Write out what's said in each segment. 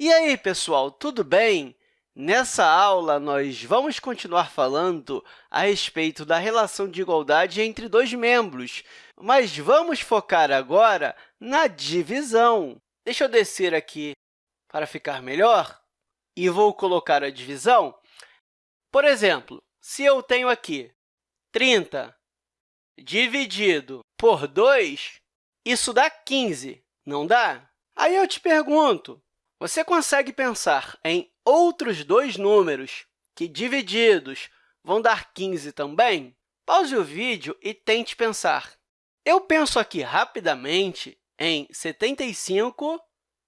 E aí, pessoal, tudo bem? Nessa aula, nós vamos continuar falando a respeito da relação de igualdade entre dois membros, mas vamos focar agora na divisão. Deixa eu descer aqui para ficar melhor e vou colocar a divisão. Por exemplo, se eu tenho aqui 30 dividido por 2, isso dá 15, não dá? Aí eu te pergunto, você consegue pensar em outros dois números que, divididos, vão dar 15 também? Pause o vídeo e tente pensar. Eu penso aqui rapidamente em 75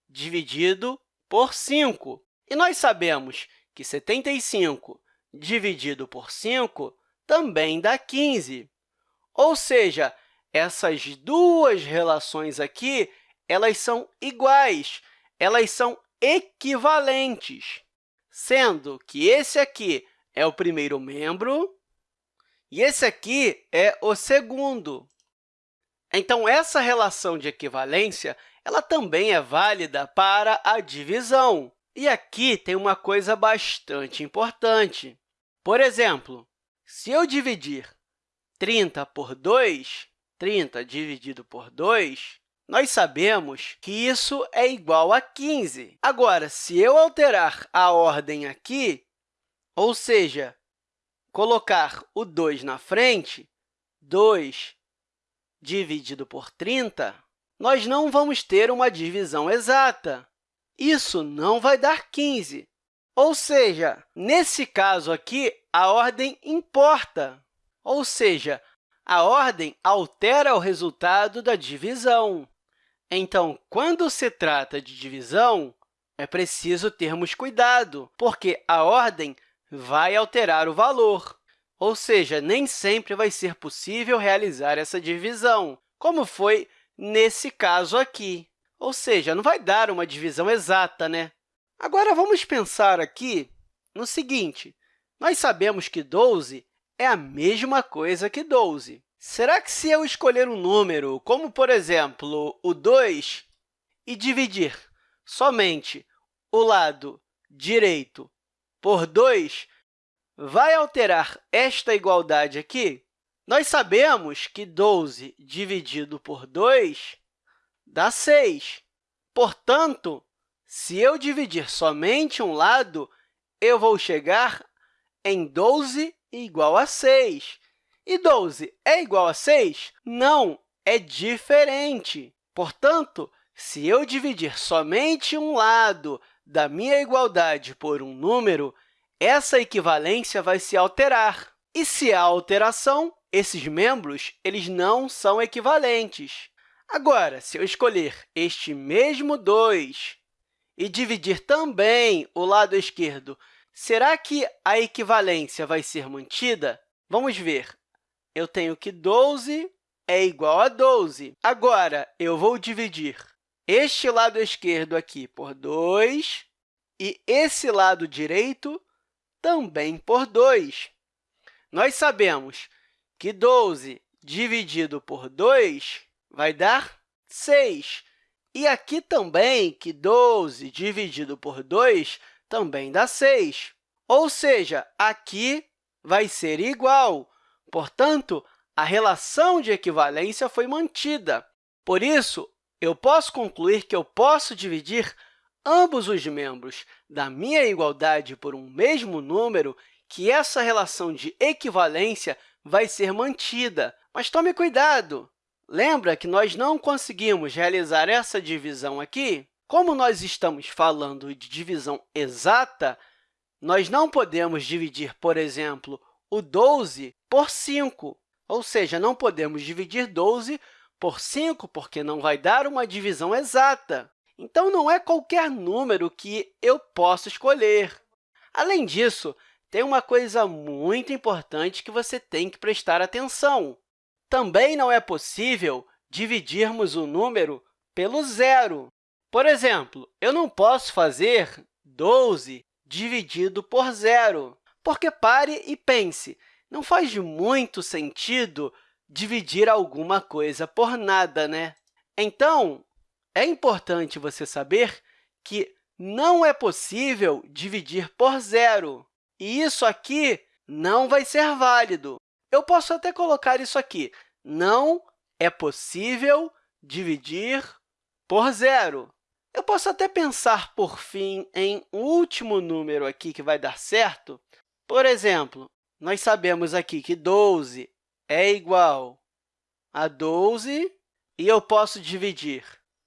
dividido por 5. E nós sabemos que 75 dividido por 5 também dá 15. Ou seja, essas duas relações aqui elas são iguais, elas são equivalentes, sendo que esse aqui é o primeiro membro e esse aqui é o segundo. Então, essa relação de equivalência ela também é válida para a divisão. E aqui tem uma coisa bastante importante. Por exemplo, se eu dividir 30 por 2, 30 dividido por 2, nós sabemos que isso é igual a 15. Agora, se eu alterar a ordem aqui, ou seja, colocar o 2 na frente, 2 dividido por 30, nós não vamos ter uma divisão exata. Isso não vai dar 15. Ou seja, nesse caso aqui, a ordem importa. Ou seja, a ordem altera o resultado da divisão. Então, quando se trata de divisão, é preciso termos cuidado, porque a ordem vai alterar o valor. Ou seja, nem sempre vai ser possível realizar essa divisão, como foi nesse caso aqui. Ou seja, não vai dar uma divisão exata, né? Agora, vamos pensar aqui no seguinte. Nós sabemos que 12 é a mesma coisa que 12. Será que se eu escolher um número, como, por exemplo, o 2, e dividir somente o lado direito por 2, vai alterar esta igualdade aqui? Nós sabemos que 12 dividido por 2 dá 6. Portanto, se eu dividir somente um lado, eu vou chegar em 12 igual a 6. E 12 é igual a 6? Não, é diferente. Portanto, se eu dividir somente um lado da minha igualdade por um número, essa equivalência vai se alterar. E se há alteração, esses membros eles não são equivalentes. Agora, se eu escolher este mesmo 2 e dividir também o lado esquerdo, será que a equivalência vai ser mantida? Vamos ver eu tenho que 12 é igual a 12. Agora, eu vou dividir este lado esquerdo aqui por 2 e esse lado direito também por 2. Nós sabemos que 12 dividido por 2 vai dar 6. E aqui também que 12 dividido por 2 também dá 6. Ou seja, aqui vai ser igual, Portanto, a relação de equivalência foi mantida. Por isso, eu posso concluir que eu posso dividir ambos os membros da minha igualdade por um mesmo número, que essa relação de equivalência vai ser mantida. Mas tome cuidado! Lembra que nós não conseguimos realizar essa divisão aqui? Como nós estamos falando de divisão exata, nós não podemos dividir, por exemplo, o 12 por 5, ou seja, não podemos dividir 12 por 5, porque não vai dar uma divisão exata. Então, não é qualquer número que eu posso escolher. Além disso, tem uma coisa muito importante que você tem que prestar atenção. Também não é possível dividirmos o número pelo zero. Por exemplo, eu não posso fazer 12 dividido por zero. Porque pare e pense, não faz muito sentido dividir alguma coisa por nada, né? Então, é importante você saber que não é possível dividir por zero. E isso aqui não vai ser válido. Eu posso até colocar isso aqui. Não é possível dividir por zero. Eu posso até pensar, por fim, em um último número aqui que vai dar certo. Por exemplo, nós sabemos aqui que 12 é igual a 12, e eu posso dividir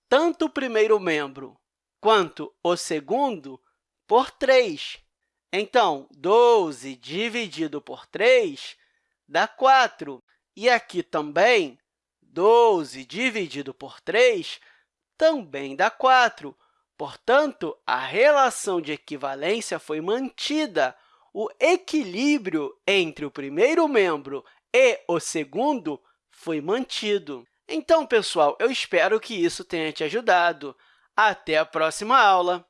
tanto o primeiro membro quanto o segundo por 3. Então, 12 dividido por 3 dá 4. E aqui também, 12 dividido por 3 também dá 4. Portanto, a relação de equivalência foi mantida. O equilíbrio entre o primeiro membro e o segundo foi mantido. Então, pessoal, eu espero que isso tenha te ajudado. Até a próxima aula!